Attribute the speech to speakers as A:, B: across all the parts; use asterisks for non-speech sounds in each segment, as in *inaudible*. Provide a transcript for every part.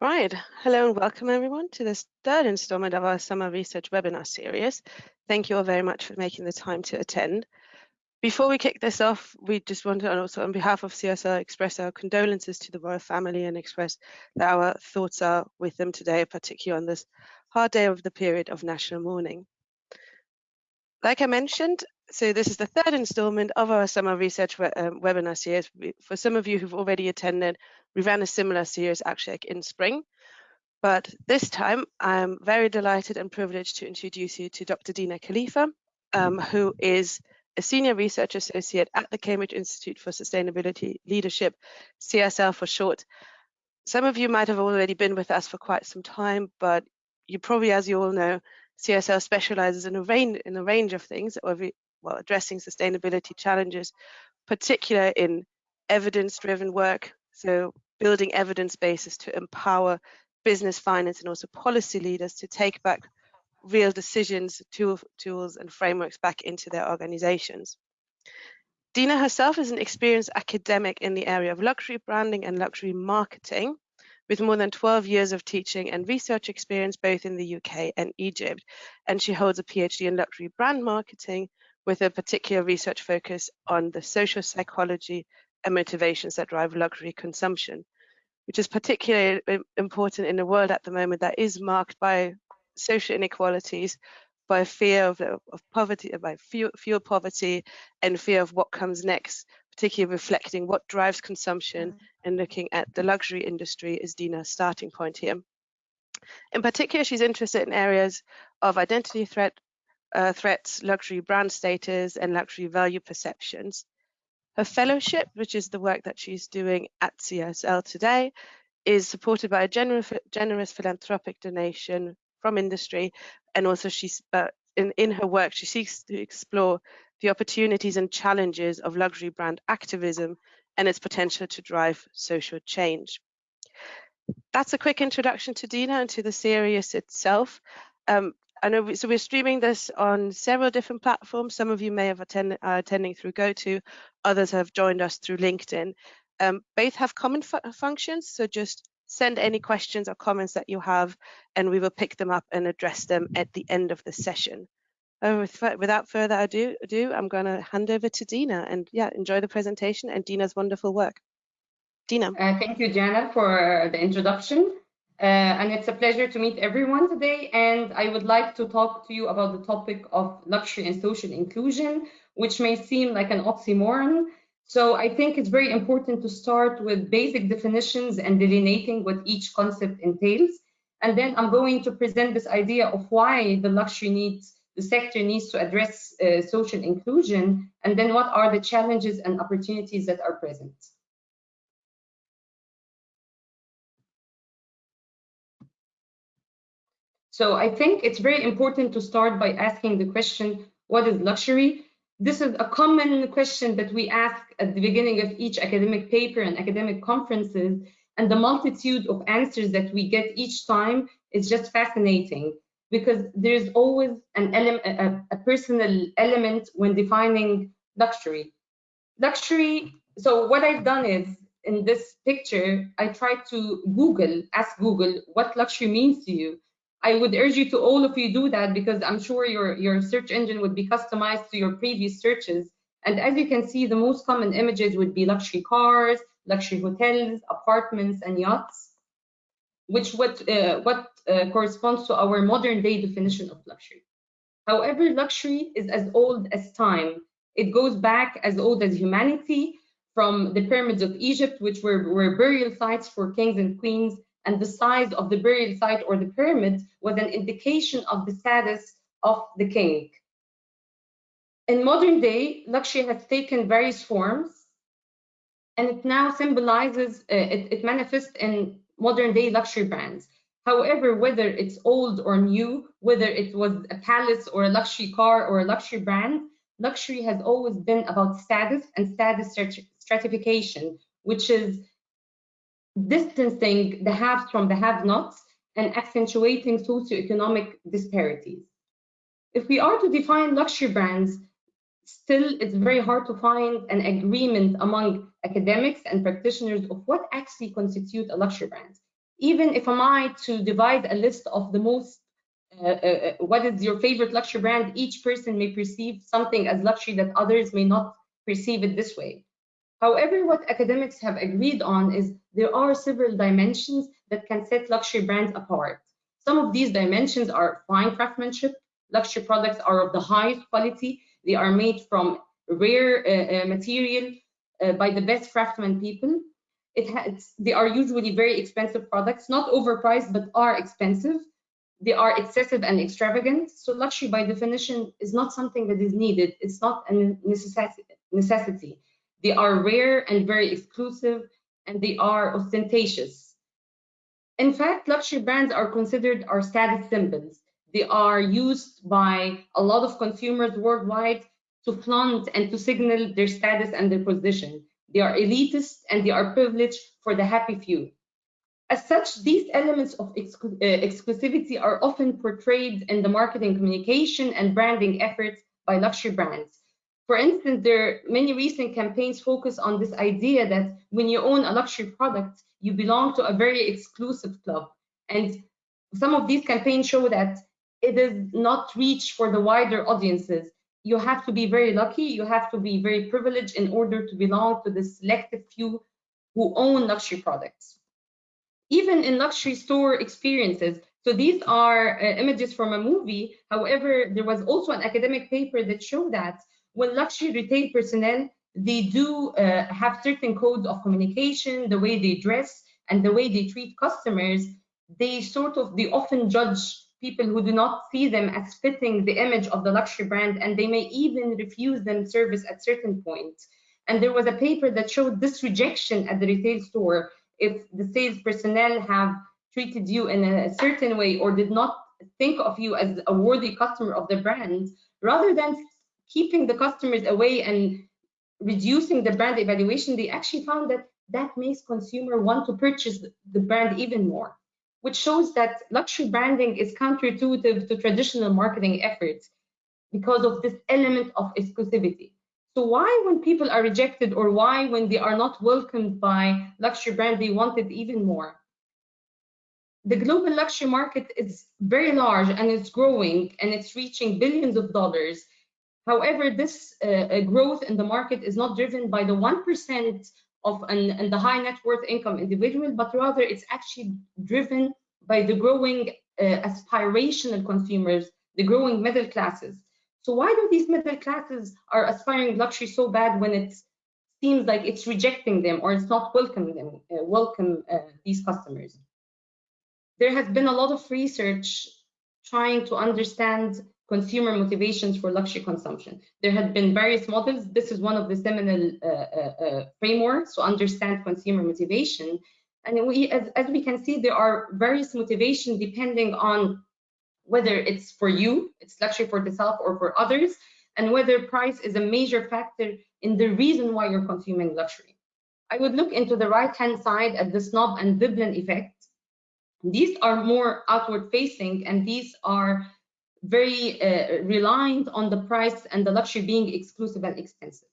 A: Right, hello and welcome everyone to this third installment of our summer research webinar series. Thank you all very much for making the time to attend. Before we kick this off, we just want to also on behalf of CSL express our condolences to the royal family and express that our thoughts are with them today, particularly on this hard day of the period of national mourning. Like I mentioned, so this is the third installment of our summer research we um, webinar series. For some of you who've already attended, we ran a similar series actually in spring. But this time, I'm very delighted and privileged to introduce you to Dr. Dina Khalifa, um, who is a senior research associate at the Cambridge Institute for Sustainability Leadership, CSL for short. Some of you might have already been with us for quite some time, but you probably, as you all know, CSL specializes in a range in a range of things, well, addressing sustainability challenges, particular in evidence-driven work, so building evidence bases to empower business, finance, and also policy leaders to take back real decisions, tool, tools, and frameworks back into their organizations. Dina herself is an experienced academic in the area of luxury branding and luxury marketing, with more than 12 years of teaching and research experience both in the UK and Egypt. And she holds a PhD in luxury brand marketing with a particular research focus on the social psychology and motivations that drive luxury consumption, which is particularly important in a world at the moment that is marked by social inequalities, by fear of, of poverty, by fuel, fuel poverty, and fear of what comes next, particularly reflecting what drives consumption mm. and looking at the luxury industry is Dina's starting point here. In particular, she's interested in areas of identity threat, uh, threats, luxury brand status, and luxury value perceptions. Her fellowship, which is the work that she's doing at CSL today, is supported by a generous, generous philanthropic donation from industry, and also she's uh, in, in her work she seeks to explore the opportunities and challenges of luxury brand activism and its potential to drive social change. That's a quick introduction to Dina and to the series itself. Um, We, so we're streaming this on several different platforms. Some of you may have attended, uh, attending through GoTo, others have joined us through LinkedIn. Um, both have common fu functions, so just send any questions or comments that you have, and we will pick them up and address them at the end of the session. Uh, with, without further ado, ado I'm going to hand over to Dina, and yeah, enjoy the presentation and Dina's wonderful work. Dina.
B: Uh, thank you, Jana, for the introduction. Uh, and it's a pleasure to meet everyone today. And I would like to talk to you about the topic of luxury and social inclusion, which may seem like an oxymoron. So I think it's very important to start with basic definitions and delineating what each concept entails. And then I'm going to present this idea of why the luxury needs, the sector needs to address uh, social inclusion, and then what are the challenges and opportunities that are present. So I think it's very important to start by asking the question, what is luxury? This is a common question that we ask at the beginning of each academic paper and academic conferences, and the multitude of answers that we get each time is just fascinating because there's always an element, a, a personal element when defining luxury. Luxury, so what I've done is in this picture, I tried to Google, ask Google what luxury means to you. I would urge you to all of you do that because I'm sure your, your search engine would be customized to your previous searches. And as you can see, the most common images would be luxury cars, luxury hotels, apartments, and yachts, which what, uh, what uh, corresponds to our modern day definition of luxury. However, luxury is as old as time. It goes back as old as humanity from the pyramids of Egypt, which were, were burial sites for kings and queens and the size of the burial site or the pyramid was an indication of the status of the king. In modern day, luxury has taken various forms and it now symbolizes, uh, it, it manifests in modern day luxury brands. However, whether it's old or new, whether it was a palace or a luxury car or a luxury brand, luxury has always been about status and status stratification, which is distancing the haves from the have-nots and accentuating socioeconomic disparities. If we are to define luxury brands, still it's very hard to find an agreement among academics and practitioners of what actually constitute a luxury brand. Even if am I to divide a list of the most, uh, uh, what is your favorite luxury brand, each person may perceive something as luxury that others may not perceive it this way. However, what academics have agreed on is there are several dimensions that can set luxury brands apart. Some of these dimensions are fine craftsmanship. Luxury products are of the highest quality. They are made from rare uh, uh, material uh, by the best craftsmen people. It has, they are usually very expensive products, not overpriced, but are expensive. They are excessive and extravagant. So luxury by definition is not something that is needed. It's not a necessity. They are rare and very exclusive, and they are ostentatious. In fact, luxury brands are considered our status symbols. They are used by a lot of consumers worldwide to flaunt and to signal their status and their position. They are elitist and they are privileged for the happy few. As such, these elements of exclu uh, exclusivity are often portrayed in the marketing communication and branding efforts by luxury brands. For instance, there are many recent campaigns focus on this idea that when you own a luxury product, you belong to a very exclusive club. And some of these campaigns show that it is not reach for the wider audiences. You have to be very lucky, you have to be very privileged in order to belong to the selective few who own luxury products. Even in luxury store experiences, so these are uh, images from a movie. However, there was also an academic paper that showed that when luxury retail personnel, they do uh, have certain codes of communication, the way they dress and the way they treat customers, they sort of, they often judge people who do not see them as fitting the image of the luxury brand and they may even refuse them service at certain points. And there was a paper that showed this rejection at the retail store if the sales personnel have treated you in a certain way or did not think of you as a worthy customer of the brand, rather than keeping the customers away and reducing the brand evaluation, they actually found that that makes consumer want to purchase the brand even more which shows that luxury branding is counterintuitive to traditional marketing efforts because of this element of exclusivity. So why when people are rejected or why when they are not welcomed by luxury brand, they want it even more? The global luxury market is very large and it's growing and it's reaching billions of dollars. However, this uh, growth in the market is not driven by the 1% of an, an the high net worth income individual, but rather it's actually driven by the growing uh, aspirational consumers, the growing middle classes. So why do these middle classes are aspiring luxury so bad when it seems like it's rejecting them or it's not welcoming them, uh, welcome uh, these customers? There has been a lot of research trying to understand consumer motivations for luxury consumption. There have been various models. This is one of the seminal uh, uh, uh, frameworks to understand consumer motivation. And we, as, as we can see, there are various motivations depending on whether it's for you, it's luxury for the self or for others, and whether price is a major factor in the reason why you're consuming luxury. I would look into the right-hand side at the snob and Veblen effect. These are more outward facing, and these are very uh, reliant on the price and the luxury being exclusive and expensive.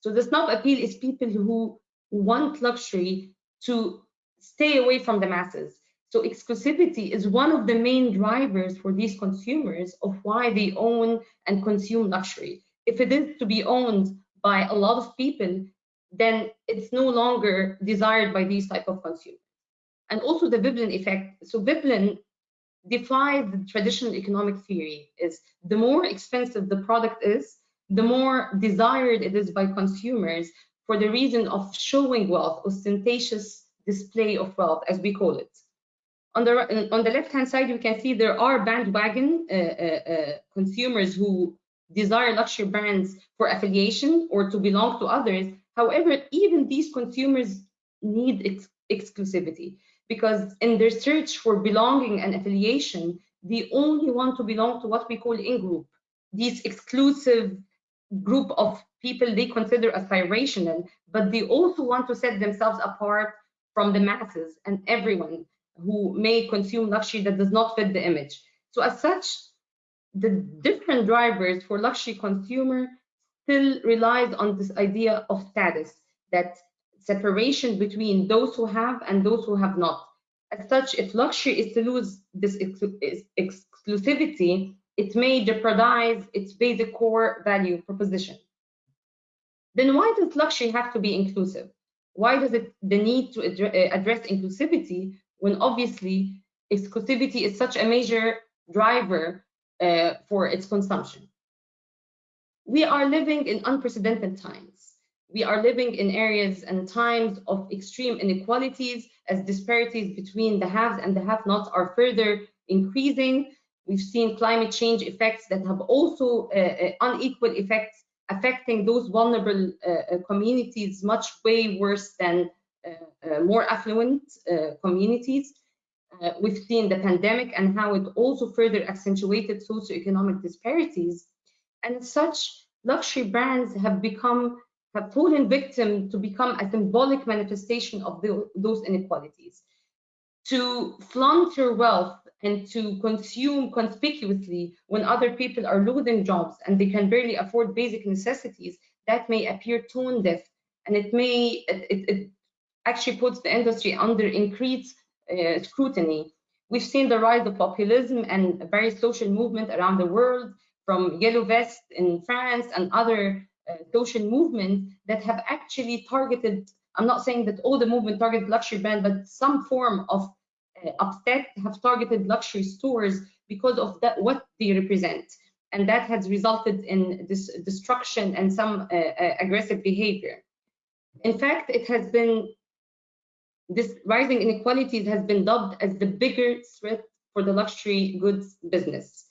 B: So the snob appeal is people who want luxury to stay away from the masses. So exclusivity is one of the main drivers for these consumers of why they own and consume luxury. If it is to be owned by a lot of people, then it's no longer desired by these type of consumers. And also the Veblen effect. So Veblen defies the traditional economic theory is the more expensive the product is, the more desired it is by consumers for the reason of showing wealth, ostentatious display of wealth, as we call it. On the, on the left-hand side, you can see there are bandwagon uh, uh, uh, consumers who desire luxury brands for affiliation or to belong to others. However, even these consumers need ex exclusivity because in their search for belonging and affiliation, they only want to belong to what we call in-group, these exclusive group of people they consider aspirational, but they also want to set themselves apart from the masses and everyone who may consume luxury that does not fit the image. So as such, the different drivers for luxury consumer still relies on this idea of status, that separation between those who have and those who have not. As such, if luxury is to lose this exclusivity, it may jeopardize its basic core value proposition. Then why does luxury have to be inclusive? Why does it the need to address inclusivity when obviously exclusivity is such a major driver uh, for its consumption? We are living in unprecedented times. We are living in areas and times of extreme inequalities as disparities between the haves and the have-nots are further increasing. We've seen climate change effects that have also uh, uh unequal effects affecting those vulnerable uh, uh, communities much way worse than uh, more affluent communities. we've seen the pandemic and how it also further accentuated socioeconomic disparities. And such, luxury brands have become have fallen victim to become a symbolic manifestation of the, those inequalities. To flaunt your wealth and to consume conspicuously when other people are losing jobs and they can barely afford basic necessities, that may appear tone deaf and it may, it, it actually puts the industry under increased uh, scrutiny. We've seen the rise of populism and various social movements around the world from Yellow Vest in France and other social movements that have actually targeted, I'm not saying that all the movement targeted luxury brand, but some form of uh, upset have targeted luxury stores because of that what they represent. And that has resulted in this destruction and some uh, uh, aggressive behavior. In fact it has been this rising inequalities has been dubbed as the bigger threat for the luxury goods business.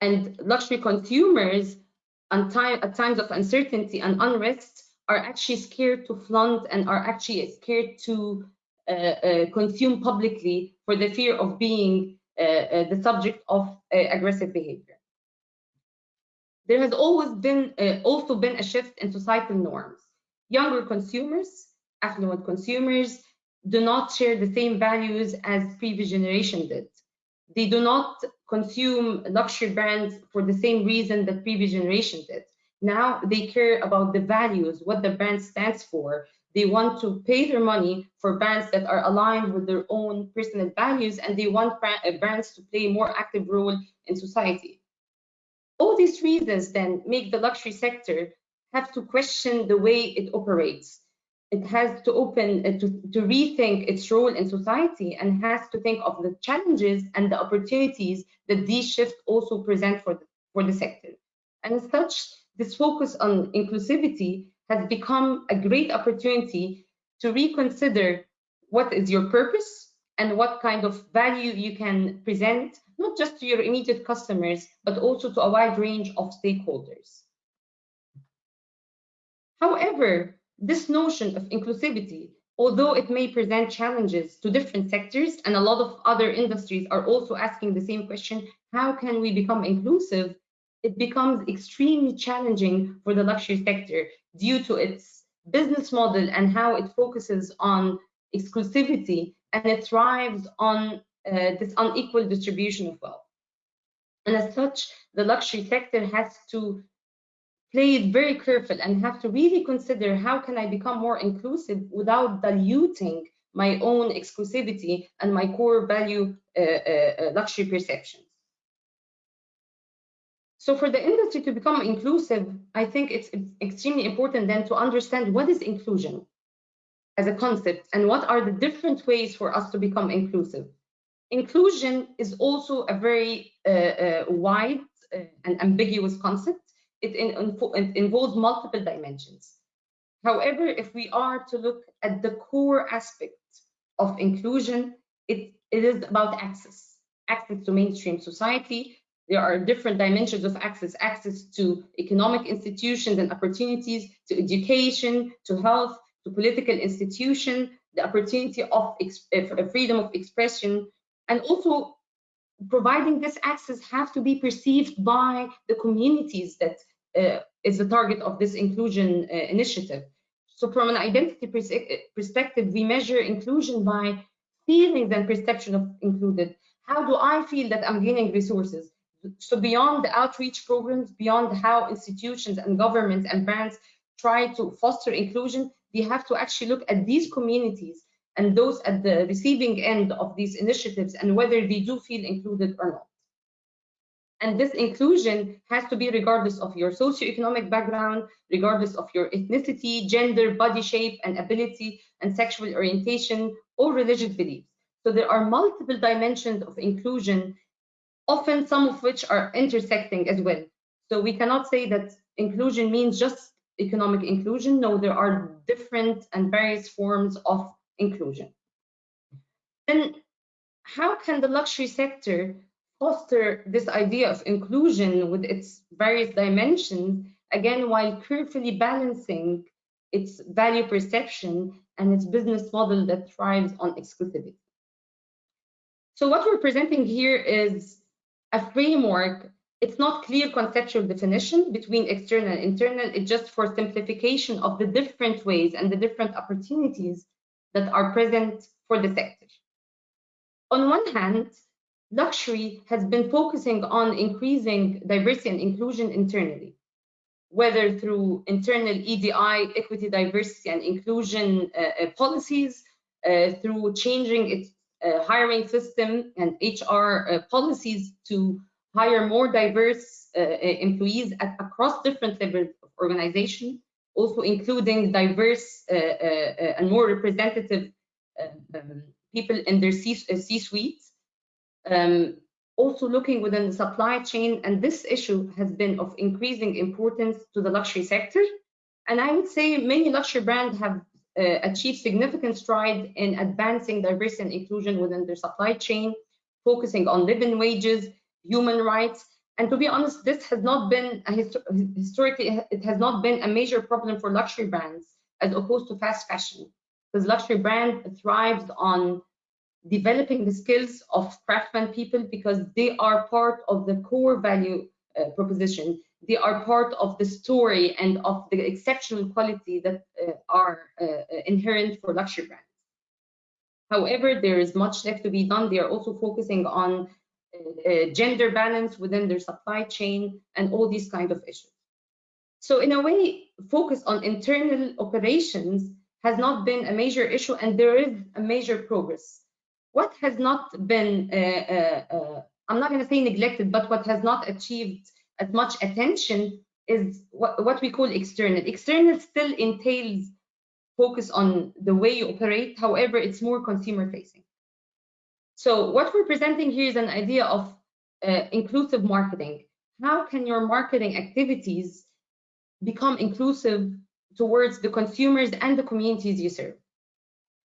B: And luxury consumers time, at times of uncertainty and unrest are actually scared to flaunt and are actually scared to uh, uh, consume publicly for the fear of being uh, the subject of aggressive behavior. There has always been also been a shift in societal norms. Younger consumers, affluent consumers, do not share the same values as previous generation did. They do not consume luxury brands for the same reason that previous generation did. Now they care about the values, what the brand stands for, they want to pay their money for brands that are aligned with their own personal values, and they want uh, brands to play a more active role in society. All these reasons then make the luxury sector have to question the way it operates. It has to open uh, to, to rethink its role in society and has to think of the challenges and the opportunities that these shifts also present for the, for the sector. And as such, this focus on inclusivity has become a great opportunity to reconsider what is your purpose and what kind of value you can present, not just to your immediate customers, but also to a wide range of stakeholders. However, this notion of inclusivity, although it may present challenges to different sectors, and a lot of other industries are also asking the same question, how can we become inclusive? It becomes extremely challenging for the luxury sector due to its business model and how it focuses on exclusivity and it thrives on uh, this unequal distribution of wealth. And as such, the luxury sector has to play it very careful and have to really consider how can I become more inclusive without diluting my own exclusivity and my core value uh, uh, uh luxury perceptions. So for the industry to become inclusive, I think it's, extremely important then to understand what is inclusion as a concept and what are the different ways for us to become inclusive. Inclusion is also a very uh, uh, wide uh, and ambiguous concept. It, in, it involves multiple dimensions. However, if we are to look at the core aspects of inclusion, it, it is about access, access to mainstream society, there are different dimensions of access, access to economic institutions and opportunities, to education, to health, to political institution, the opportunity of freedom of expression, and also providing this access have to be perceived by the communities that is the target of this inclusion uh, initiative. So from an identity pers perspective, we measure inclusion by feelings and perception of included. How do I feel that I'm gaining resources? so beyond the outreach programs, beyond how institutions and governments and brands try to foster inclusion, we have to actually look at these communities and those at the receiving end of these initiatives and whether they do feel included or not. And this inclusion has to be regardless of your socioeconomic background, regardless of your ethnicity, gender, body shape, and ability, and sexual orientation, or religious beliefs. So there are multiple dimensions of inclusion, often some of which are intersecting as well. So we cannot say that inclusion means just economic inclusion. No, there are different and various forms of inclusion. Then how can the luxury sector foster this idea of inclusion with its various dimensions, again, while carefully balancing its value perception and its business model that thrives on exclusivity. So what we're presenting here is a framework. It's not clear conceptual definition between external and internal. It's just for simplification of the different ways and the different opportunities that are present for the sector. On one hand, luxury has been focusing on increasing diversity and inclusion internally, whether through internal EDI, equity, diversity, and inclusion uh, uh, policies, uh, through changing its uh, hiring system and HR uh, policies to hire more diverse uh, employees at, across different levels of organization, also including diverse and more representative um, people in their C-suites. Um, also looking within the supply chain, and this issue has been of increasing importance to the luxury sector. And I would say many luxury brands have uh, achieved significant stride in advancing diversity and inclusion within their supply chain, focusing on living wages, human rights. And to be honest, this has not been histor historically, it has not been a major problem for luxury brands as opposed to fast fashion, because luxury brand thrives on developing the skills of craftsman people because they are part of the core value uh, proposition. They are part of the story and of the exceptional quality that uh, are uh, uh inherent for luxury brands. However, there is much left to be done. They are also focusing on uh, gender balance within their supply chain and all these kind of issues. So in a way, focus on internal operations has not been a major issue and there is a major progress what has not been, uh, uh, uh, I'm not going to say neglected, but what has not achieved as much attention is what, what we call external. External still entails focus on the way you operate. However, it's more consumer facing. So what we're presenting here is an idea of uh, inclusive marketing. How can your marketing activities become inclusive towards the consumers and the communities you serve?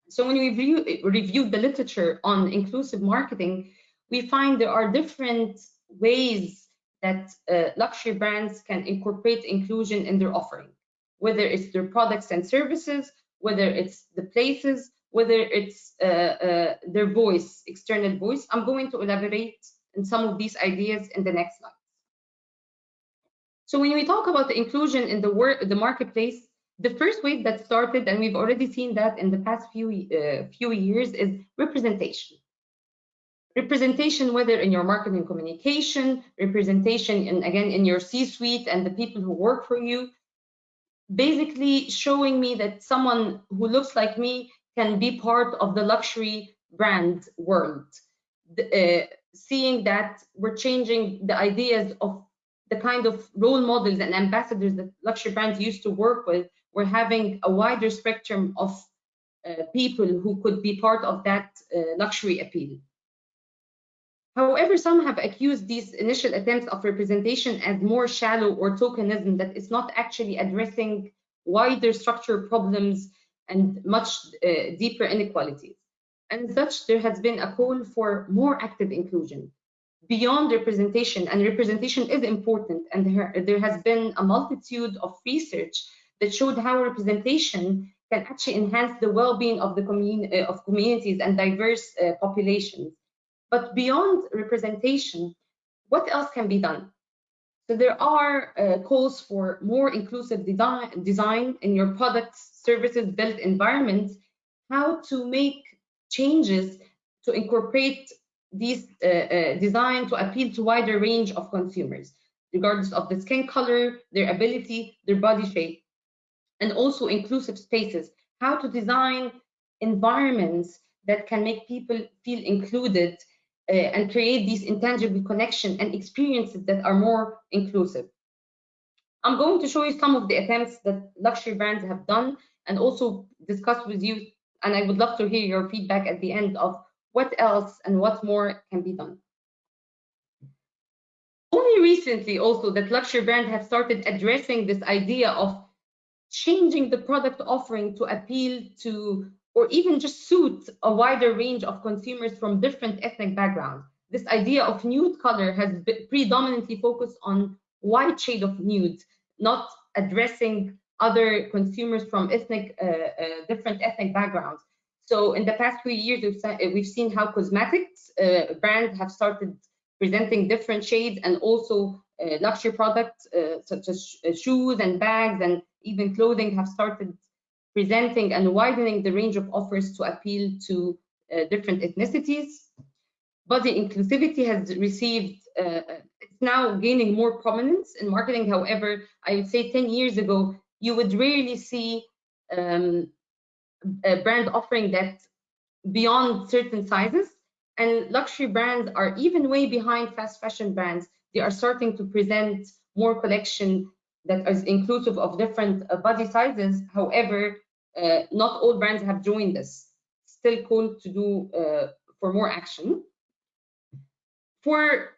B: So when we review, the literature on inclusive marketing, we find there are different ways that uh, luxury brands can incorporate inclusion in their offering, whether it's their products and services, whether it's the places, whether it's uh, uh, their voice, external voice. I'm going to elaborate on some of these ideas in the next slide. So when we talk about the inclusion in the, work, the marketplace, the first wave that started, and we've already seen that in the past few, uh, few years, is representation. Representation, whether in your marketing communication, representation, in, again, in your C-suite and the people who work for you, basically showing me that someone who looks like me can be part of the luxury brand world. Uh, seeing that we're changing the ideas of the kind of role models and ambassadors that luxury brands used to work with we're having a wider spectrum of uh, people who could be part of that uh, luxury appeal. However, some have accused these initial attempts of representation as more shallow or tokenism that is not actually addressing wider structural problems and much uh, deeper inequalities. And such, there has been a call for more active inclusion beyond representation, and representation is important, and there, there has been a multitude of research that showed how representation can actually enhance the well-being of the community uh, of communities and diverse uh, populations. But beyond representation, what else can be done? So there are uh, calls for more inclusive design, design in your products, services, built environments, how to make changes to incorporate these uh, uh, design to appeal to wider range of consumers, regardless of the skin color, their ability, their body shape and also inclusive spaces, how to design environments that can make people feel included uh, and create these intangible connection and experiences that are more inclusive. I'm going to show you some of the attempts that luxury brands have done and also discuss with you, and I would love to hear your feedback at the end of what else and what more can be done. Only recently also that luxury brands have started addressing this idea of changing the product offering to appeal to or even just suit a wider range of consumers from different ethnic backgrounds. This idea of nude color has predominantly focused on white shade of nude, not addressing other consumers from ethnic, uh, uh, different ethnic backgrounds. So in the past few years, we've, we've seen how cosmetics uh, brands have started presenting different shades and also uh, luxury products uh, such as uh, shoes and bags and even clothing have started presenting and widening the range of offers to appeal to uh, different ethnicities. Body inclusivity has received, uh, it's now gaining more prominence in marketing. However, I would say 10 years ago, you would rarely see um, a brand offering that beyond certain sizes. And luxury brands are even way behind fast fashion brands. They are starting to present more collection that is inclusive of different uh, body sizes. However, uh, not all brands have joined this. Still called to do uh, for more action. For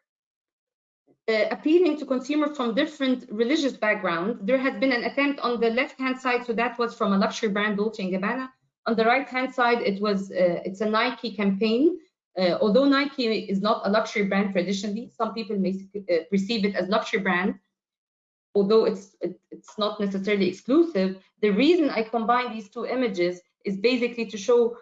B: uh, appealing to consumers from different religious backgrounds, there has been an attempt on the left-hand side. So that was from a luxury brand, Dolce & Gabbana. On the right-hand side, it was uh, it's a Nike campaign. Uh, although Nike is not a luxury brand traditionally, some people may uh, perceive it as luxury brand although it's it, it's not necessarily exclusive, the reason I combine these two images is basically to show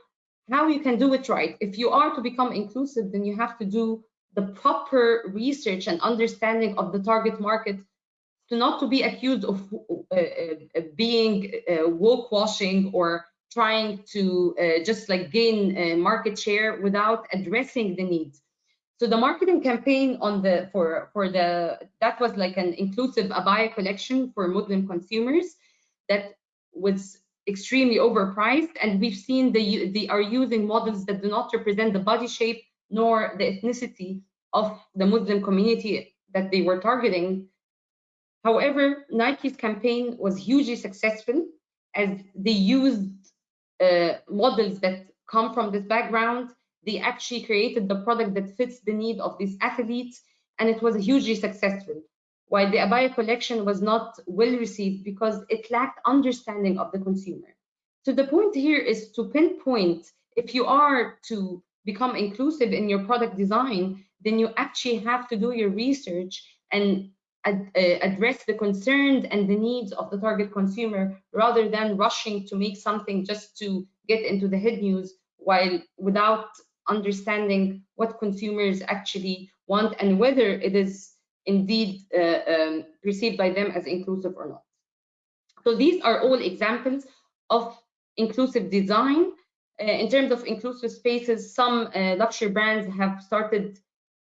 B: how you can do it right. If you are to become inclusive, then you have to do the proper research and understanding of the target market to not to be accused of uh, uh, being uh, woke washing or trying to uh, just like gain uh, market share without addressing the needs. So the marketing campaign on the for for the that was like an inclusive abaya collection for Muslim consumers that was extremely overpriced, and we've seen they they are using models that do not represent the body shape nor the ethnicity of the Muslim community that they were targeting. However, Nike's campaign was hugely successful as they used uh, models that come from this background they actually created the product that fits the need of these athletes, and it was hugely successful. While the Abaya collection was not well received because it lacked understanding of the consumer. So the point here is to pinpoint if you are to become inclusive in your product design, then you actually have to do your research and ad uh, address the concerns and the needs of the target consumer rather than rushing to make something just to get into the head news while without understanding what consumers actually want and whether it is indeed uh, um, perceived by them as inclusive or not. So these are all examples of inclusive design. Uh, in terms of inclusive spaces, some uh, luxury brands have started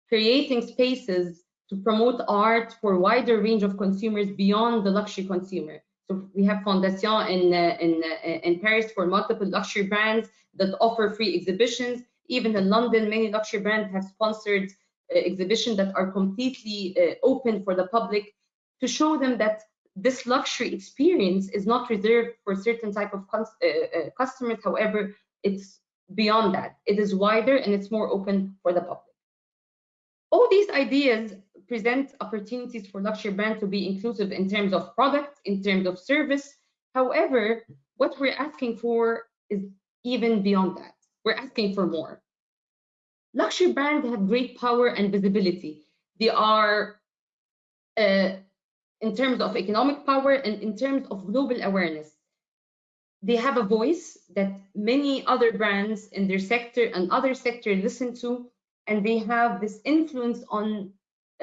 B: creating spaces to promote art for a wider range of consumers beyond the luxury consumer. So we have Fondation in, uh, in, uh, in Paris for multiple luxury brands that offer free exhibitions even in London, many luxury brands have sponsored uh, exhibitions that are completely uh, open for the public to show them that this luxury experience is not reserved for certain type of uh, uh, customers. However, it's beyond that. It is wider and it's more open for the public. All these ideas present opportunities for luxury brands to be inclusive in terms of product, in terms of service. However, what we're asking for is even beyond that. We're asking for more. Luxury brands have great power and visibility. They are, uh, in terms of economic power and in terms of global awareness, they have a voice that many other brands in their sector and other sector listen to, and they have this influence on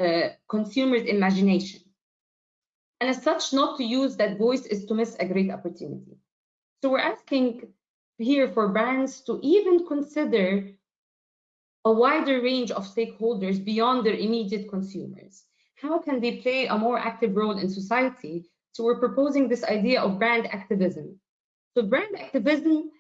B: Uh, consumers' imagination. And as such, not to use that voice is to miss a great opportunity. So we're asking here for brands to even consider a wider range of stakeholders beyond their immediate consumers. How can they play a more active role in society? So we're proposing this idea of brand activism. So brand activism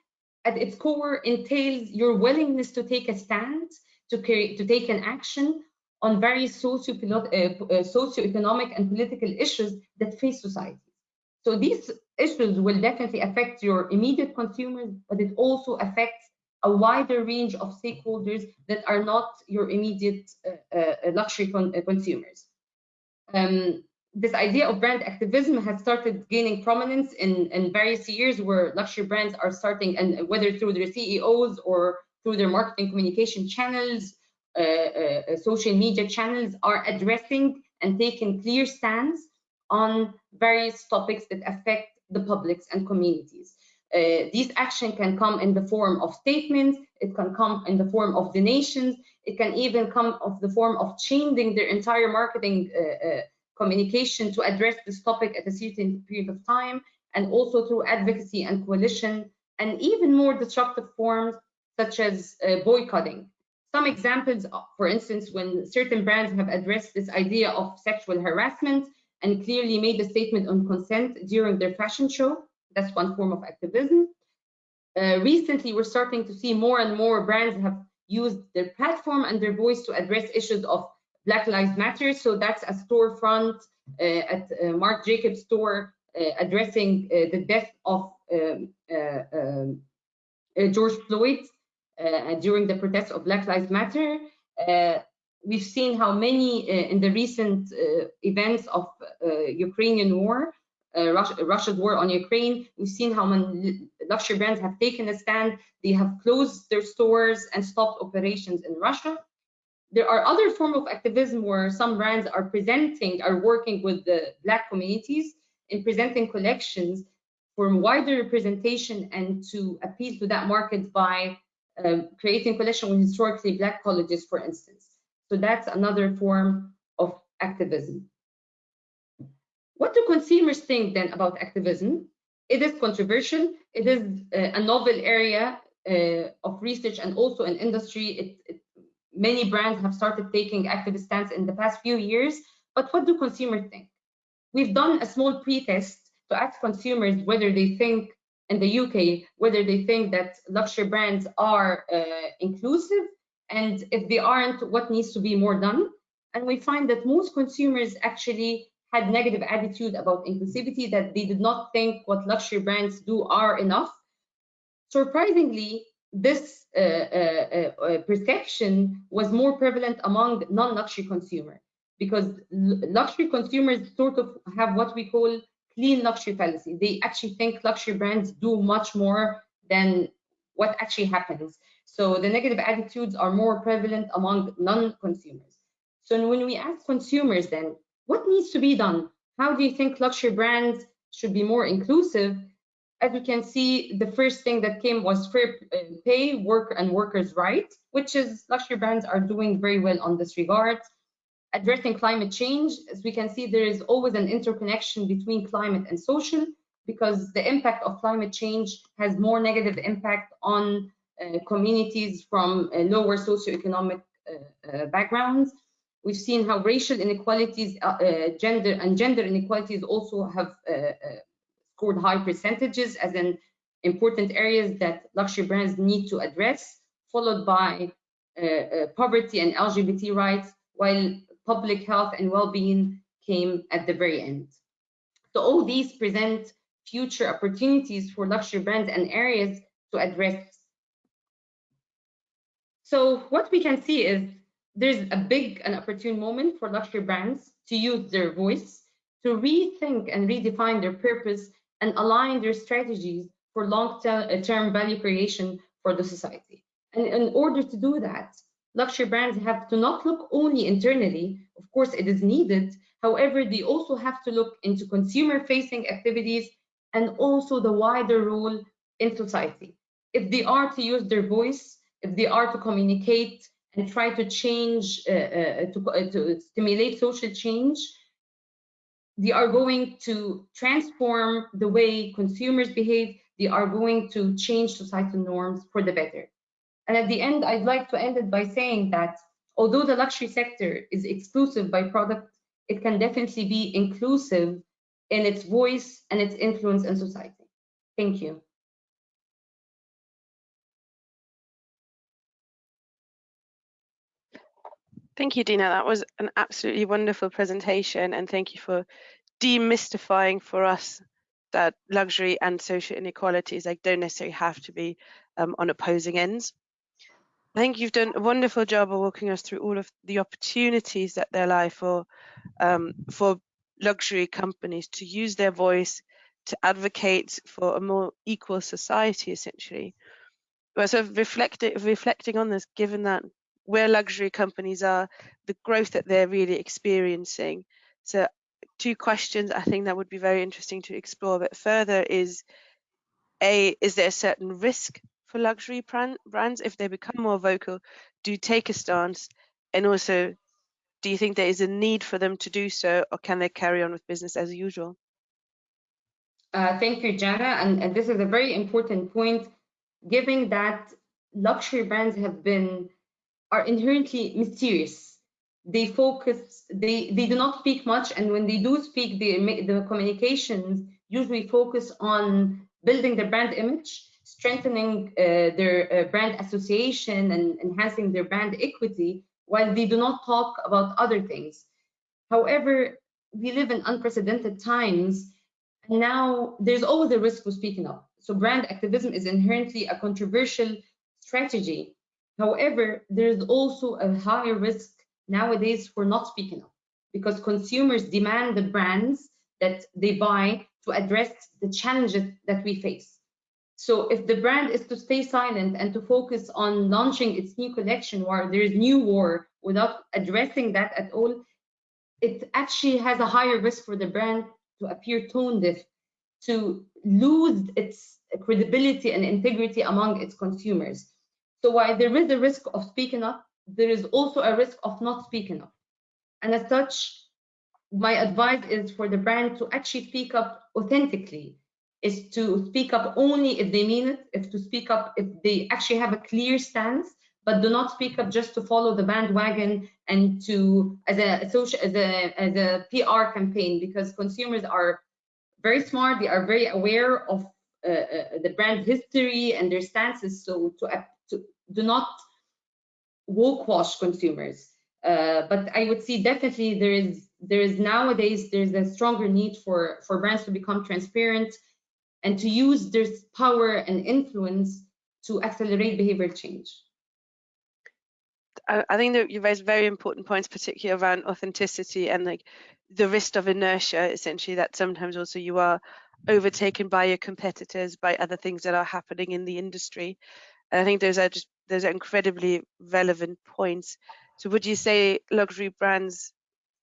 B: at its core entails your willingness to take a stand, to, carry, to take an action on various socio uh, socioeconomic and political issues that face society. So these issues will definitely affect your immediate consumers, but it also affects a wider range of stakeholders that are not your immediate uh, uh, luxury con uh, consumers. Um, this idea of brand activism has started gaining prominence in, in various years where luxury brands are starting, and whether through their CEOs or through their marketing communication channels, uh, uh, social media channels, are addressing and taking clear stands on various topics that affect the publics and communities. Uh, these action can come in the form of statements, it can come in the form of donations, it can even come of the form of changing their entire marketing uh, uh, communication to address this topic at a certain period of time, and also through advocacy and coalition, and even more disruptive forms such as uh, boycotting. Some examples, for instance, when certain brands have addressed this idea of sexual harassment and clearly made a statement on consent during their fashion show, that's one form of activism. Uh, recently, we're starting to see more and more brands have used their platform and their voice to address issues of Black Lives Matter. So that's a storefront uh, at uh, Marc Jacobs store uh, addressing uh, the death of um, uh, um George Floyd Uh, uh, during the protests of Black Lives Matter. Uh, we've seen how many in the recent events of Ukrainian war uh, Russia, Russia's war on Ukraine. We've seen how many luxury brands have taken a stand. They have closed their stores and stopped operations in Russia. There are other forms of activism where some brands are presenting, are working with the Black communities in presenting collections for wider representation and to appeal to that market by creating collection with historically Black colleges, for instance. So that's another form of activism. What do consumers think then about activism? It is controversial. It is uh, a novel area uh, of research and also an industry. It, it, many brands have started taking activist stance in the past few years. But what do consumers think? We've done a small pre-test to ask consumers whether they think in the UK, whether they think that luxury brands are uh, inclusive, and if they aren't, what needs to be more done. And we find that most consumers actually had negative attitude about inclusivity, that they did not think what luxury brands do are enough. Surprisingly, this uh, uh, uh, perception was more prevalent among non-luxury consumers because luxury consumers sort of have what we call clean luxury fallacy. They actually think luxury brands do much more than what actually happens. So the negative attitudes are more prevalent among non-consumers. So when we ask consumers then, what needs to be done? How do you think luxury brands should be more inclusive? As you can see, the first thing that came was fair uh, pay, work and workers' rights, which is luxury brands are doing very well on this regard. Addressing climate change, as we can see, there is always an interconnection between climate and social because the impact of climate change has more negative impact on uh, communities from uh, lower socioeconomic uh, uh backgrounds. We've seen how racial inequalities, uh, uh, gender and gender inequalities also have scored high percentages as in important areas that luxury brands need to address, followed by poverty and LGBT rights, while public health and well-being came at the very end. So all these present future opportunities for luxury brands and areas to address. So what we can see is there's a big and opportune moment for luxury brands to use their voice, to rethink and redefine their purpose and align their strategies for long-term value creation for the society. And in order to do that, luxury brands have to not look only internally, of course it is needed, however, they also have to look into consumer-facing activities and also the wider role in society. If they are to use their voice, if they are to communicate and try to change, uh, uh, to, uh, to stimulate social change, they are going to transform the way consumers behave. They are going to change societal norms for the better. And at the end, I'd like to end it by saying that although the luxury sector is exclusive by product, it can definitely be inclusive in its voice and its influence in society. Thank you.
A: Thank you, Dina. That was an absolutely wonderful presentation, and thank you for demystifying for us that luxury and social inequalities don't necessarily have to be um, on opposing ends. I think you've done a wonderful job of walking us through all of the opportunities that there lie for um, for luxury companies to use their voice to advocate for a more equal society, essentially. But sort of reflecting reflecting on this, given that where luxury companies are, the growth that they're really experiencing. So two questions I think that would be very interesting to explore a bit further is a is there a certain risk for luxury brand, brands if they become more vocal do take a stance? And also do you think there is a need for them to do so or can they carry on with business as usual?
B: Uh, thank you jana. And, and this is a very important point. Given that luxury brands have been are inherently mysterious they focus they they do not speak much and when they do speak the the communications usually focus on building their brand image strengthening uh, their uh, brand association and enhancing their brand equity while they do not talk about other things. However we live in unprecedented times and now there's always a risk of speaking up. So brand activism is inherently a controversial strategy. However there's also a higher risk nowadays for not speaking up because consumers demand the brands that they buy to address the challenges that we face. So if the brand is to stay silent and to focus on launching its new collection while there is new war without addressing that at all, it actually has a higher risk for the brand to appear tone deaf, to lose its credibility and integrity among its consumers. So while there is a risk of speaking up, there is also a risk of not speaking up. And as such, my advice is for the brand to actually speak up authentically, is to speak up only if they mean it, if to speak up if they actually have a clear stance, but do not speak up just to follow the bandwagon and to as a social as a as a PR campaign because consumers are very smart, they are very aware of uh, uh, the brand history and their stances. So to, to do not woke wash consumers. Uh, but I would see definitely there is there is nowadays there's a stronger need for for brands to become transparent and to use their power and influence to accelerate behavior change.
A: I think that you raised very important points, particularly around authenticity and like the risk of inertia, essentially that sometimes also you are overtaken by your competitors, by other things that are happening in the industry. And I think those are just those are incredibly relevant points. So would you say luxury brands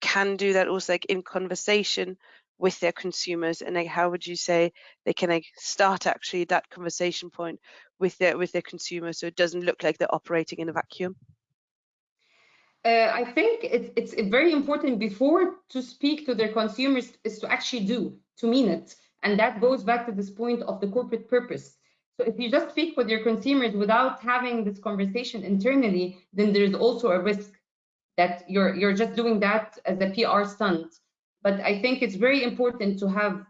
A: can do that also like in conversation with their consumers and like how would you say they can like start actually that conversation point with their with their consumers so it doesn't look like they're operating in a vacuum?
B: Uh, I think it, it's very important before to speak to their consumers is to actually do, to mean it. And that goes back to this point of the corporate purpose. So if you just speak with your consumers without having this conversation internally, then there's also a risk that you're you're just doing that as a PR stunt. But I think it's very important to have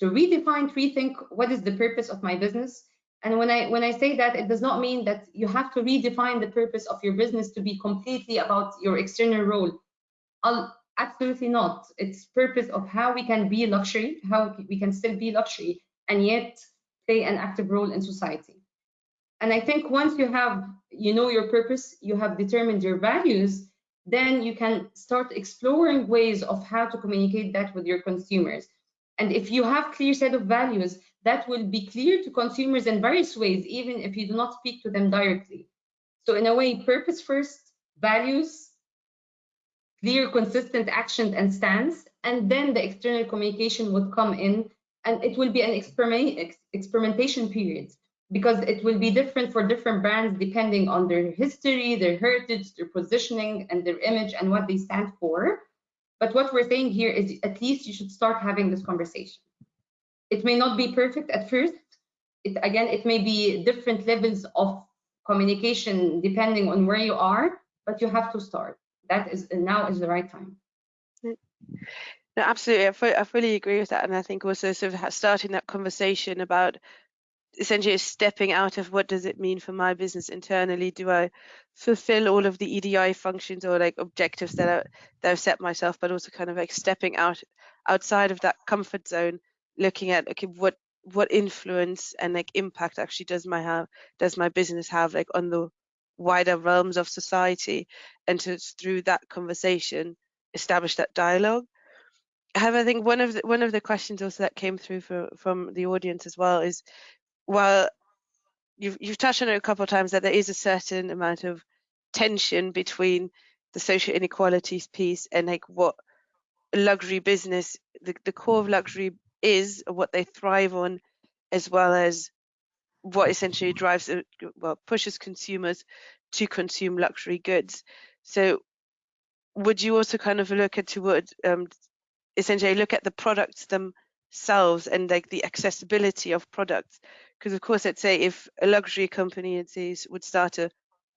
B: to redefine, rethink what is the purpose of my business. And when I when I say that, it does not mean that you have to redefine the purpose of your business to be completely about your external role. I'll, absolutely not. It's purpose of how we can be luxury, how we can still be luxury, and yet play an active role in society. And I think once you have, you know your purpose, you have determined your values, then you can start exploring ways of how to communicate that with your consumers. And if you have clear set of values, that will be clear to consumers in various ways, even if you do not speak to them directly. So in a way, purpose first, values, clear, consistent actions and stance, and then the external communication would come in and it will be an experiment, ex experimentation period because it will be different for different brands depending on their history, their heritage, their positioning, and their image and what they stand for. But what we're saying here is at least you should start having this conversation. It may not be perfect at first. It, again, it may be different levels of communication depending on where you are, but you have to start. That is now is the right time.
A: No, absolutely. I, fully agree with that. And I think also sort of starting that conversation about essentially stepping out of what does it mean for my business internally? Do I fulfill all of the EDI functions or like objectives that, I, that I've set myself, but also kind of like stepping out outside of that comfort zone, looking at okay, what what influence and like impact actually does my have does my business have like on the wider realms of society, and to through that conversation establish that dialogue. However, I think one of the one of the questions also that came through for, from the audience as well is well, you've, you've touched on it a couple of times that there is a certain amount of tension between the social inequalities piece and like what luxury business, the, the core of luxury is, what they thrive on, as well as what essentially drives, well, pushes consumers to consume luxury goods. So would you also kind of look at what um, essentially look at the products themselves and like the accessibility of products because of course, let's say if a luxury company says, would start a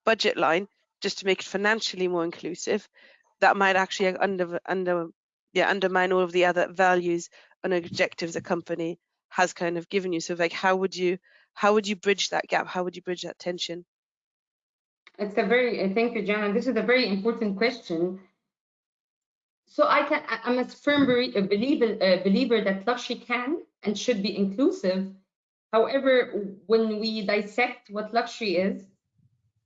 A: budget line just to make it financially more inclusive, that might actually under under yeah undermine all of the other values and objectives a company has kind of given you. So like, how would you how would you bridge that gap? How would you bridge that tension?
B: It's a very uh, thank you, Jana. This is a very important question. So I can I'm a firm believer believer that luxury can and should be inclusive However, when we dissect what luxury is,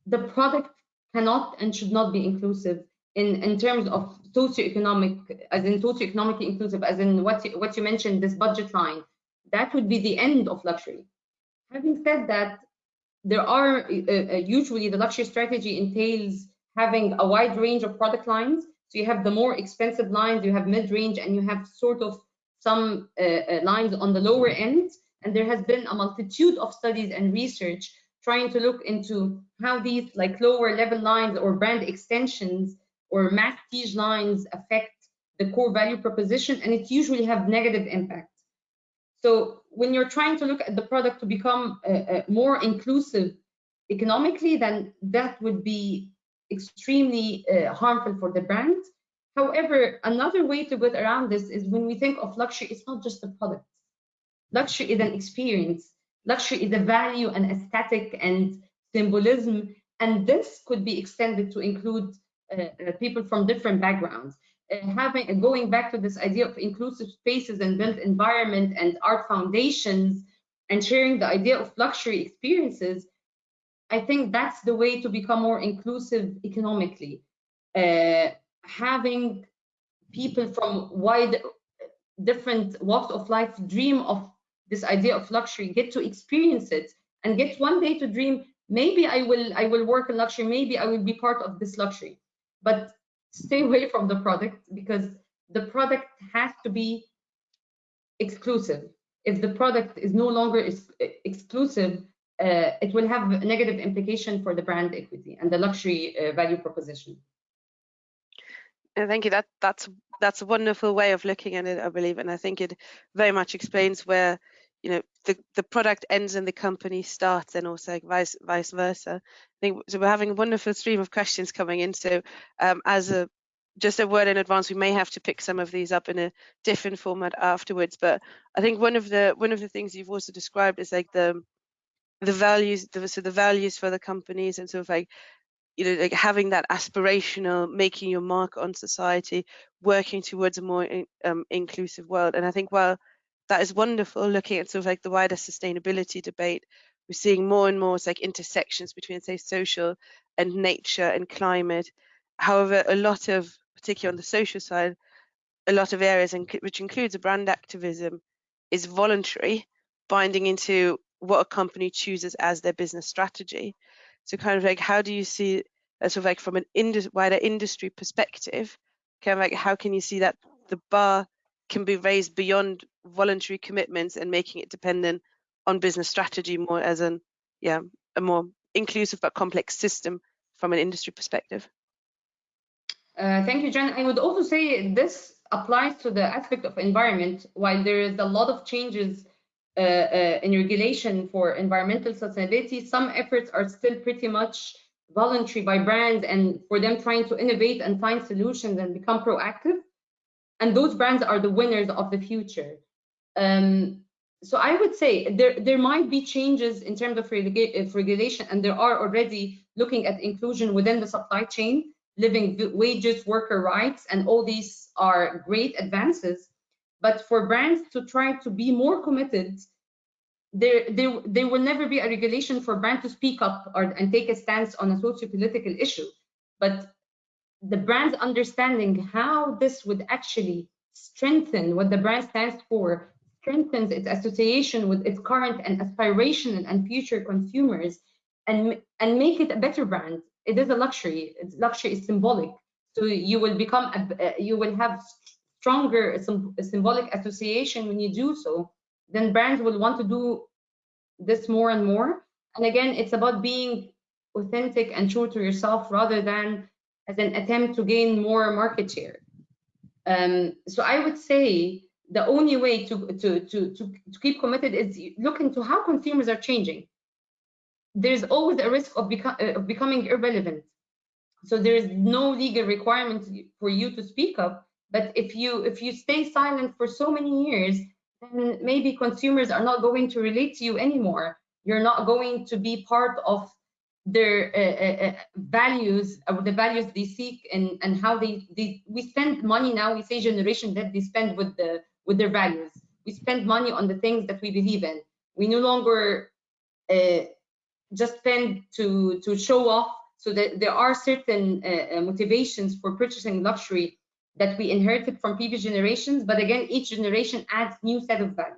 B: the product cannot and should not be inclusive in, in terms of socioeconomic, as in socioeconomically inclusive, as in what you, what you mentioned, this budget line. That would be the end of luxury. Having said that, there are uh, uh, usually the luxury strategy entails having a wide range of product lines. So you have the more expensive lines, you have mid-range, and you have sort of some uh, uh lines on the lower end and there has been a multitude of studies and research trying to look into how these like lower level lines or brand extensions or masstige lines affect the core value proposition and it usually have negative impact. So when you're trying to look at the product to become uh, uh, more inclusive economically, then that would be extremely uh, harmful for the brand. However, another way to get around this is when we think of luxury, it's not just the product. Luxury is an experience. Luxury is a value and aesthetic and symbolism. And this could be extended to include uh, uh, people from different backgrounds. Uh, having uh, going back to this idea of inclusive spaces and built environment and art foundations and sharing the idea of luxury experiences, I think that's the way to become more inclusive economically. Uh, having people from wide different walks of life dream of this idea of luxury, get to experience it, and get one day to dream, maybe I will I will work in luxury, maybe I will be part of this luxury. But stay away from the product because the product has to be exclusive. If the product is no longer is exclusive, uh, it will have a negative implication for the brand equity and the luxury uh, value proposition.
A: thank you. That that's that's a wonderful way of looking at it, I believe, and I think it very much explains where you know the the product ends and the company starts and also vice vice versa. I think so we're having a wonderful stream of questions coming in. So um, as a just a word in advance we may have to pick some of these up in a different format afterwards. But i think one of the one of the things you've also described is like the the values the, so the values for the companies and sort of like you know like having that aspirational making your mark on society working towards a more in, um, inclusive world. And i think while that is wonderful looking at sort of like the wider sustainability debate. We're seeing more and more like intersections between say social and nature and climate. However a lot of particularly on the social side a lot of areas which includes brand activism is voluntary binding into what a company chooses as their business strategy. So kind of like how do you see sort of like from an indus wider industry perspective kind of like how can you see that the bar can be raised beyond voluntary commitments and making it dependent on business strategy more as an yeah a more inclusive but complex system from an industry perspective?
B: Uh, thank you jen. I would also say this applies to the aspect of environment. While there is a lot of changes uh, uh, in regulation for environmental sustainability some efforts are still pretty much voluntary by brands and for them trying to innovate and find solutions and become proactive. And those brands are the winners of the future um, so I would say there, there might be changes in terms of regulation, and there are already looking at inclusion within the supply chain, living wages, worker rights, and all these are great advances. But for brands to try to be more committed, there, there, there will never be a regulation for brand to speak up or, and take a stance on a socio-political issue. But the brand understanding how this would actually strengthen what the brand stands for strengthens its association with its current and aspirational and future consumers and, and make it a better brand. It is a luxury. It's, luxury is symbolic. So you will become, a, you will have stronger symbolic association when you do so. Then brands will want to do this more and more. And again, it's about being authentic and true to yourself rather than as an attempt to gain more market share. Um, so I would say the only way to, to, to, to, to keep committed is look into how consumers are changing. There's always a risk of, beco uh, of becoming irrelevant. So there is no legal requirement for you to speak up. But if you if you stay silent for so many years, then maybe consumers are not going to relate to you anymore. You're not going to be part of their uh, uh, uh values or the values they seek and and how they, they we spend money now we say generation that they spend with the with their values. We spend money on the things that we believe in. We no longer uh, just spend to, to show off so that there are certain uh, uh, motivations for purchasing luxury that we inherited from previous generations. But again, each generation adds new set of values.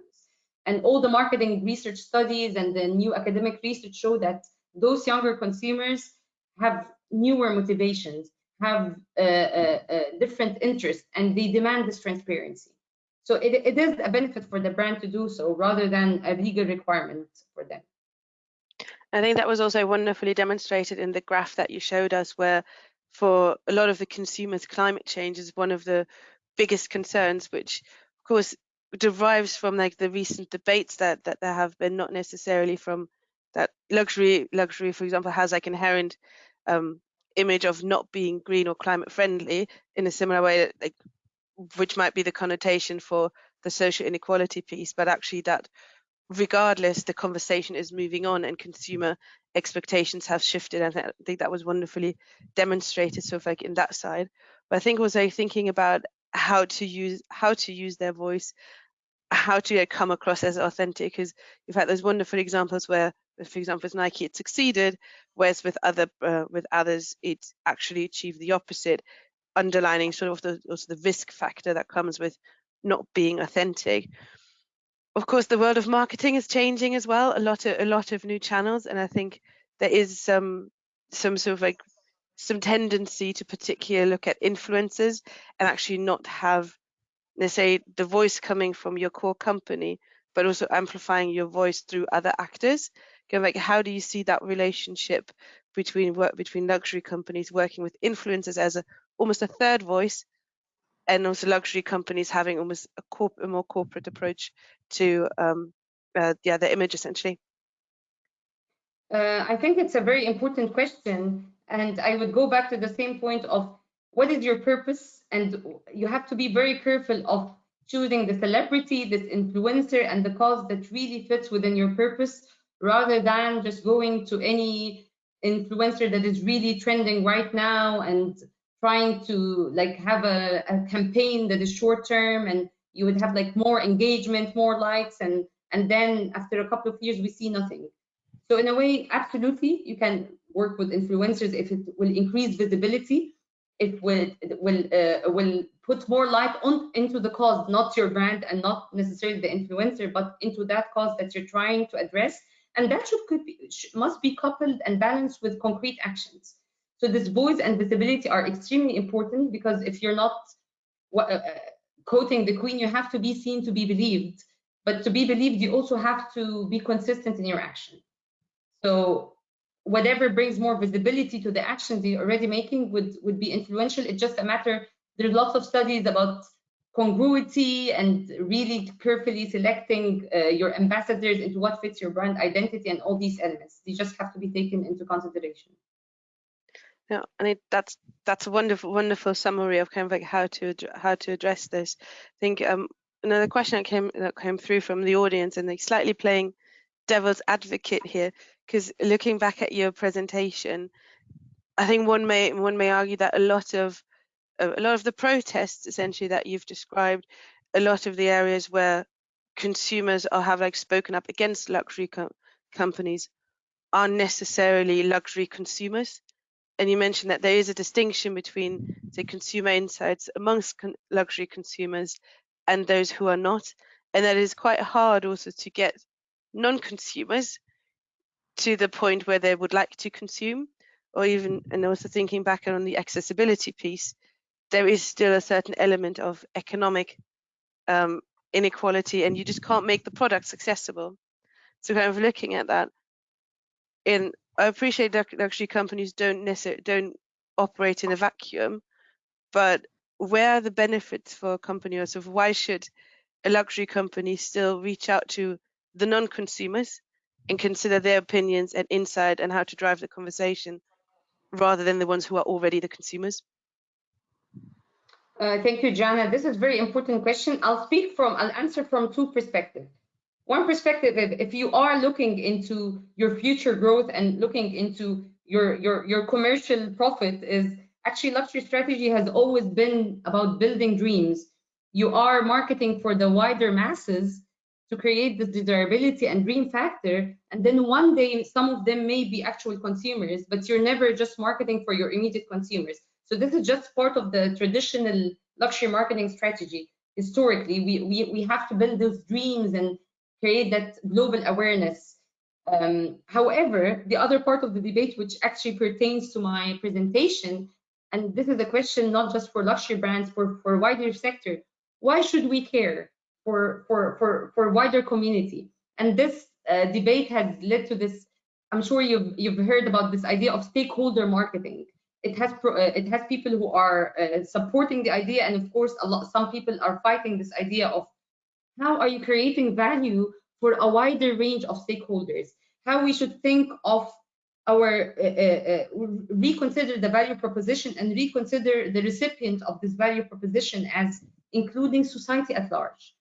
B: And all the marketing research studies and the new academic research show that those younger consumers have newer motivations, have uh, uh, uh, different interests, and they demand this transparency. So it, it is a benefit for the brand to do so rather than a legal requirement for them.
A: I think that was also wonderfully demonstrated in the graph that you showed us where for a lot of the consumers climate change is one of the biggest concerns which of course derives from like the recent debates that that there have been not necessarily from that luxury luxury for example has like inherent um, image of not being green or climate friendly in a similar way that like which might be the connotation for the social inequality piece, but actually that regardless, the conversation is moving on and consumer expectations have shifted. And I think that was wonderfully demonstrated sort of like in that side. But I think also thinking about how to use how to use their voice, how to come across as authentic, because you've had those wonderful examples where, for example, with Nike it succeeded, whereas with other uh, with others it actually achieved the opposite underlining sort of the, also the risk factor that comes with not being authentic. Of course, the world of marketing is changing as well. A lot of a lot of new channels, and I think there is some some sort of like some tendency to particularly look at influencers and actually not have let's say the voice coming from your core company, but also amplifying your voice through other actors. Kind of like how do you see that relationship between work between luxury companies working with influencers as a almost a third voice and also luxury companies having almost a, corp a more corporate approach to um, uh, yeah the image essentially.
B: Uh, i think it's a very important question and i would go back to the same point of what is your purpose and you have to be very careful of choosing the celebrity this influencer and the cause that really fits within your purpose rather than just going to any influencer that is really trending right now and trying to like have a, a campaign that is short term and you would have like more engagement more likes and and then after a couple of years we see nothing. So in a way absolutely you can work with influencers if it will increase visibility it will it will uh, will put more light on into the cause not your brand and not necessarily the influencer but into that cause that you're trying to address. And that should could be, must be coupled and balanced with concrete actions so this voice and visibility are extremely important because if you're not uh, quoting the queen, you have to be seen to be believed. But to be believed, you also have to be consistent in your action. So whatever brings more visibility to the actions you're already making would, would be influential. It's just a matter, there's lots of studies about congruity and really carefully selecting uh, your ambassadors into what fits your brand identity and all these elements. They just have to be taken into consideration.
A: Yeah, and it, that's that's a wonderful wonderful summary of kind of like how to how to address this. I think um, another question that came that came through from the audience, and they slightly playing devil's advocate here, because looking back at your presentation, I think one may one may argue that a lot of a lot of the protests essentially that you've described, a lot of the areas where consumers are have like spoken up against luxury co companies aren't necessarily luxury consumers. And you mentioned that there is a distinction between, say, consumer insights amongst con luxury consumers and those who are not. And that is quite hard also to get non-consumers to the point where they would like to consume or even, and also thinking back on the accessibility piece, there is still a certain element of economic um, inequality and you just can't make the products accessible. So kind of looking at that, in I appreciate that luxury companies don't necessarily don't operate in a vacuum, but where are the benefits for a company or so why should a luxury company still reach out to the non-consumers and consider their opinions and insight and how to drive the conversation rather than the ones who are already the consumers?
B: Uh, thank you, Jana. This is a very important question. I'll speak from, I'll answer from two perspectives. One perspective, if, if you are looking into your future growth and looking into your, your, your commercial profit is actually luxury strategy has always been about building dreams. You are marketing for the wider masses to create this desirability and dream factor. And then one day, some of them may be actual consumers, but you're never just marketing for your immediate consumers. So this is just part of the traditional luxury marketing strategy. Historically, we, we, we have to build those dreams and create that global awareness. Um, however, the other part of the debate, which actually pertains to my presentation, and this is a question not just for luxury brands, for, for wider sector, why should we care for, for, for, for wider community? And this uh, debate has led to this, I'm sure you've, you've heard about this idea of stakeholder marketing it has uh, it has people who are uh, supporting the idea and of course a lot some people are fighting this idea of how are you creating value for a wider range of stakeholders how we should think of our uh, uh, uh reconsider the value proposition and reconsider the recipient of this value proposition as including society at large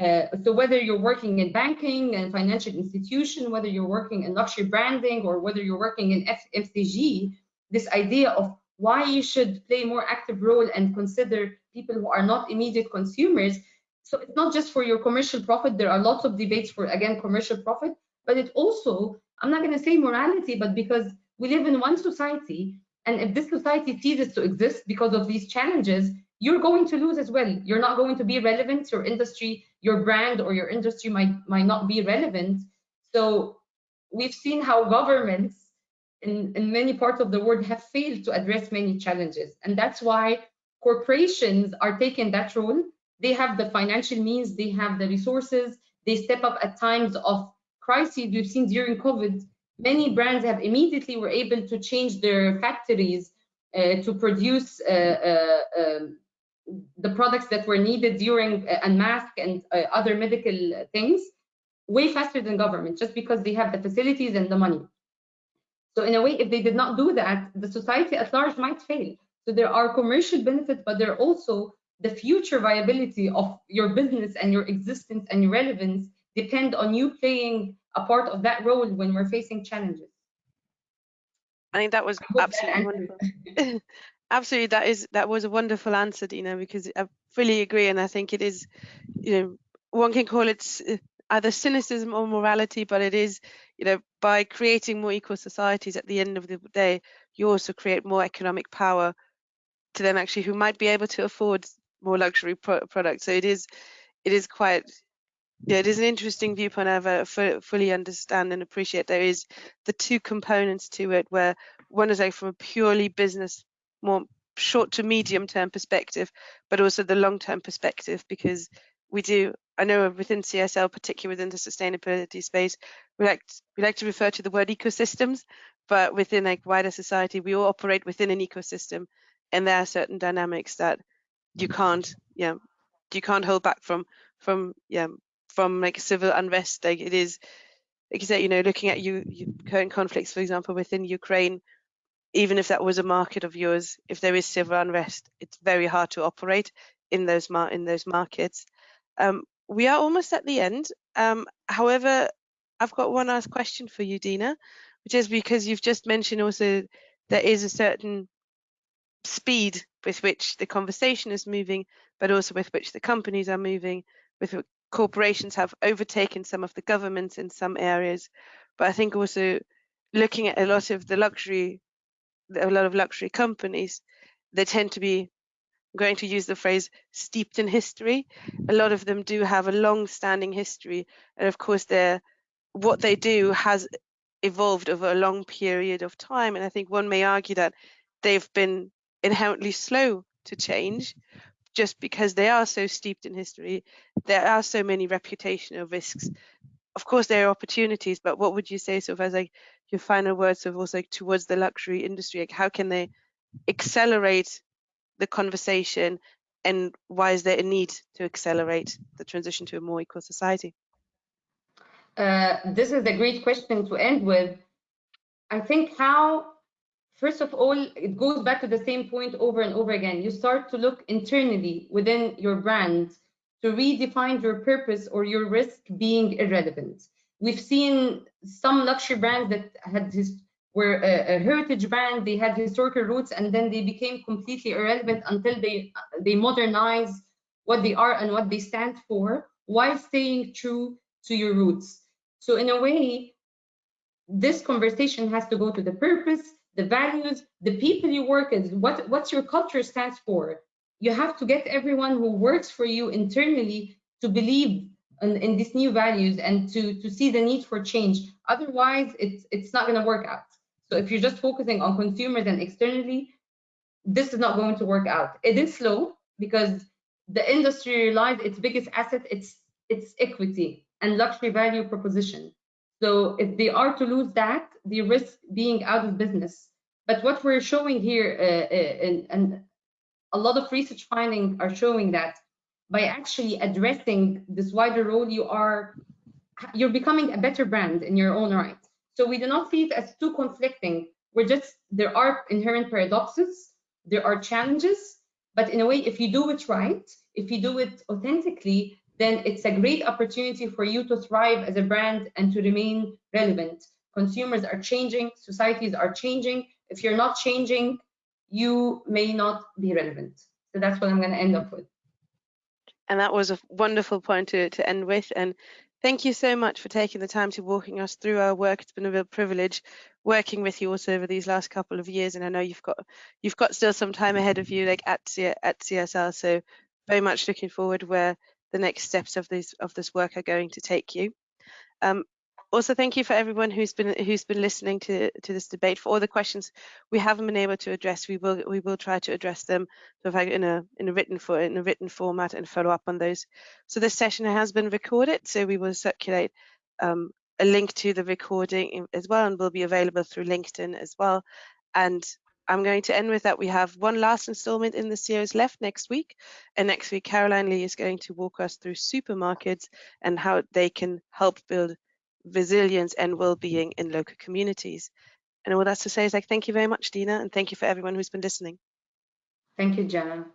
B: uh, so whether you're working in banking and financial institution whether you're working in luxury branding or whether you're working in F FCG this idea of why you should play more active role and consider people who are not immediate consumers. So it's not just for your commercial profit. There are lots of debates for, again, commercial profit, but it also, I'm not going to say morality, but because we live in one society, and if this society ceases to exist because of these challenges, you're going to lose as well. You're not going to be relevant. Your industry, your brand, or your industry might might not be relevant. So we've seen how governments in, in many parts of the world have failed to address many challenges. And that's why corporations are taking that role. They have the financial means, they have the resources, they step up at times of crises. We've seen during COVID, many brands have immediately were able to change their factories uh, to produce uh, uh, um, the products that were needed during uh, and mask and uh, other medical things way faster than government just because they have the facilities and the money. So in a way, if they did not do that, the society at large might fail. So there are commercial benefits, but there are also the future viability of your business and your existence and your relevance depend on you playing a part of that role when we're facing challenges.
A: I think that was absolutely that wonderful. *laughs* *laughs* absolutely, that is that was a wonderful answer, Dina, because I fully agree, and I think it is, you know, one can call it uh, either cynicism or morality, but it is, you know, by creating more equal societies at the end of the day, you also create more economic power to them actually who might be able to afford more luxury pro products. So it is, it is quite, yeah, it is an interesting viewpoint. I fully understand and appreciate. There is the two components to it, where one is like from a purely business, more short to medium term perspective, but also the long term perspective, because we do I know within CSL, particularly within the sustainability space, we like we like to refer to the word ecosystems, but within like wider society, we all operate within an ecosystem, and there are certain dynamics that you can't, yeah, you can't hold back from from yeah from like civil unrest. Like it is, like you said, you know, looking at you, you current conflicts, for example, within Ukraine, even if that was a market of yours, if there is civil unrest, it's very hard to operate in those mar in those markets. Um, we are almost at the end. Um, however, I've got one last question for you, Dina, which is because you've just mentioned also there is a certain speed with which the conversation is moving, but also with which the companies are moving, with corporations have overtaken some of the governments in some areas. But I think also looking at a lot of the luxury, a lot of luxury companies, they tend to be I'm going to use the phrase steeped in history. A lot of them do have a long-standing history, and of course, they're what they do has evolved over a long period of time. And I think one may argue that they've been inherently slow to change just because they are so steeped in history. There are so many reputational risks. Of course, there are opportunities, but what would you say sort of as like your final words of also like towards the luxury industry? Like how can they accelerate the conversation and why is there a need to accelerate the transition to a more equal society?
B: Uh, this is a great question to end with. I think how, first of all, it goes back to the same point over and over again. You start to look internally within your brand to redefine your purpose or your risk being irrelevant. We've seen some luxury brands that had were a, a, heritage brand, they had historical roots, and then they became completely irrelevant until they they modernize what they are and what they stand for while staying true to your roots. So in a way, this conversation has to go to the purpose, the values, the people you work with, what, what's your culture stands for. You have to get everyone who works for you internally to believe in, in these new values and to, to see the need for change. Otherwise, it's, it's not going to work out. So if you're just focusing on consumers and externally, this is not going to work out. It is slow because the industry relies its biggest asset, it's its equity and luxury value proposition. So if they are to lose that, they risk being out of business. But what we're showing here, uh, uh, and, and a lot of research findings are showing that by actually addressing this wider role, you are you're becoming a better brand in your own right. So we do not see it as too conflicting. We're just there are inherent paradoxes, there are challenges, but in a way, if you do it right, if you do it authentically, then it's a great opportunity for you to thrive as a brand and to remain relevant. Consumers are changing, societies are changing. If you're not changing, you may not be relevant. So that's what I'm going to end up with.
A: And that was a wonderful point to, to end with. And thank you so much for taking the time to walking us through our work. It's been a real privilege working with you also over these last couple of years. And I know you've got you've got still some time ahead of you, like at at CSR. So very much looking forward where the next steps of this of this work are going to take you. Um, also, thank you for everyone who's been who's been listening to to this debate. For all the questions we haven't been able to address, we will we will try to address them in a in a written for in a written format and follow up on those. So this session has been recorded, so we will circulate um, a link to the recording as well, and will be available through LinkedIn as well. And I'm going to end with that. We have one last installment in the series left next week. And next week, Caroline Lee is going to walk us through supermarkets and how they can help build resilience and well-being in local communities. And all that's to say is like, thank you very much, Dina, and thank you for everyone who's been listening.
B: Thank you, Jenna.